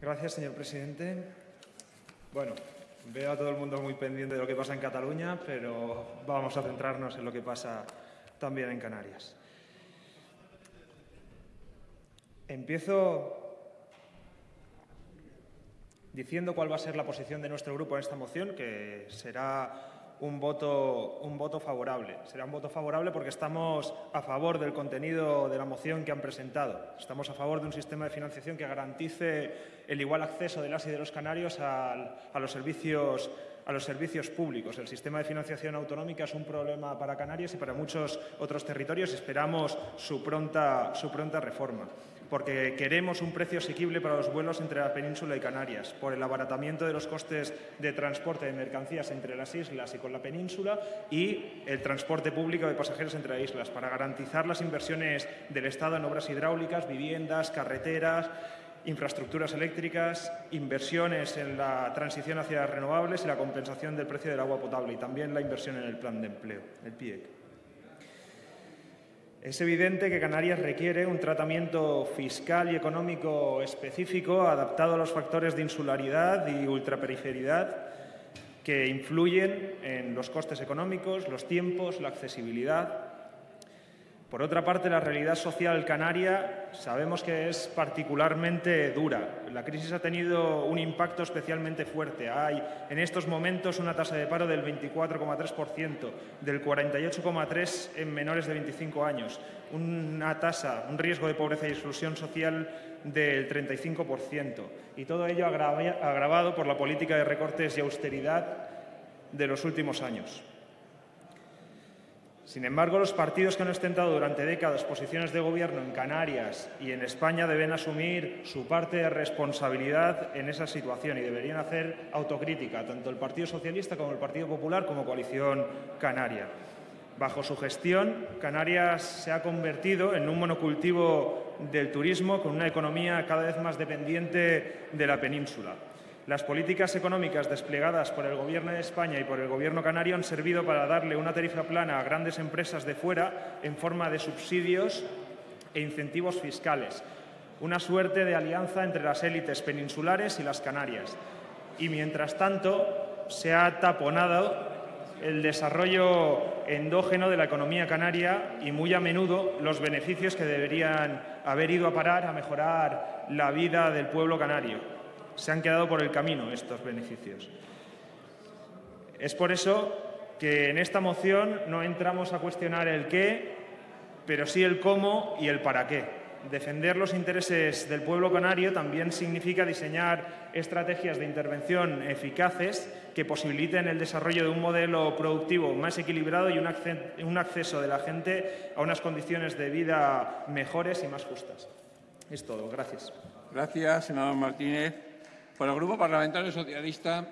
Gracias, señor presidente. Bueno, veo a todo el mundo muy pendiente de lo que pasa en Cataluña, pero vamos a centrarnos en lo que pasa también en Canarias. Empiezo diciendo cuál va a ser la posición de nuestro grupo en esta moción, que será un voto, un voto favorable. Será un voto favorable porque estamos a favor del contenido de la moción que han presentado. Estamos a favor de un sistema de financiación que garantice el igual acceso de las y de los canarios a, los servicios a los servicios públicos. El sistema de financiación autonómica es un problema para Canarias y para muchos otros territorios. Esperamos su pronta, su pronta reforma porque queremos un precio asequible para los vuelos entre la península y Canarias, por el abaratamiento de los costes de transporte de mercancías entre las islas y con la península y el transporte público de pasajeros entre las islas, para garantizar las inversiones del Estado en obras hidráulicas, viviendas, carreteras, infraestructuras eléctricas, inversiones en la transición hacia las renovables y la compensación del precio del agua potable y también la inversión en el plan de empleo, el PIEC. Es evidente que Canarias requiere un tratamiento fiscal y económico específico adaptado a los factores de insularidad y ultraperiferidad que influyen en los costes económicos, los tiempos, la accesibilidad por otra parte, la realidad social canaria sabemos que es particularmente dura. La crisis ha tenido un impacto especialmente fuerte. Hay en estos momentos una tasa de paro del 24,3%, del 48,3% en menores de 25 años, una tasa, un riesgo de pobreza y exclusión social del 35%. Y todo ello agravado por la política de recortes y austeridad de los últimos años. Sin embargo, los partidos que han ostentado durante décadas posiciones de gobierno en Canarias y en España deben asumir su parte de responsabilidad en esa situación y deberían hacer autocrítica, tanto el Partido Socialista como el Partido Popular como Coalición Canaria. Bajo su gestión, Canarias se ha convertido en un monocultivo del turismo con una economía cada vez más dependiente de la península. Las políticas económicas desplegadas por el Gobierno de España y por el Gobierno canario han servido para darle una tarifa plana a grandes empresas de fuera en forma de subsidios e incentivos fiscales, una suerte de alianza entre las élites peninsulares y las Canarias. Y mientras tanto se ha taponado el desarrollo endógeno de la economía canaria y muy a menudo los beneficios que deberían haber ido a parar a mejorar la vida del pueblo canario se han quedado por el camino estos beneficios. Es por eso que en esta moción no entramos a cuestionar el qué, pero sí el cómo y el para qué. Defender los intereses del pueblo canario también significa diseñar estrategias de intervención eficaces que posibiliten el desarrollo de un modelo productivo más equilibrado y un acceso de la gente a unas condiciones de vida mejores y más justas. Es todo. Gracias. Gracias, senador Martínez. Por el Grupo Parlamentario Socialista,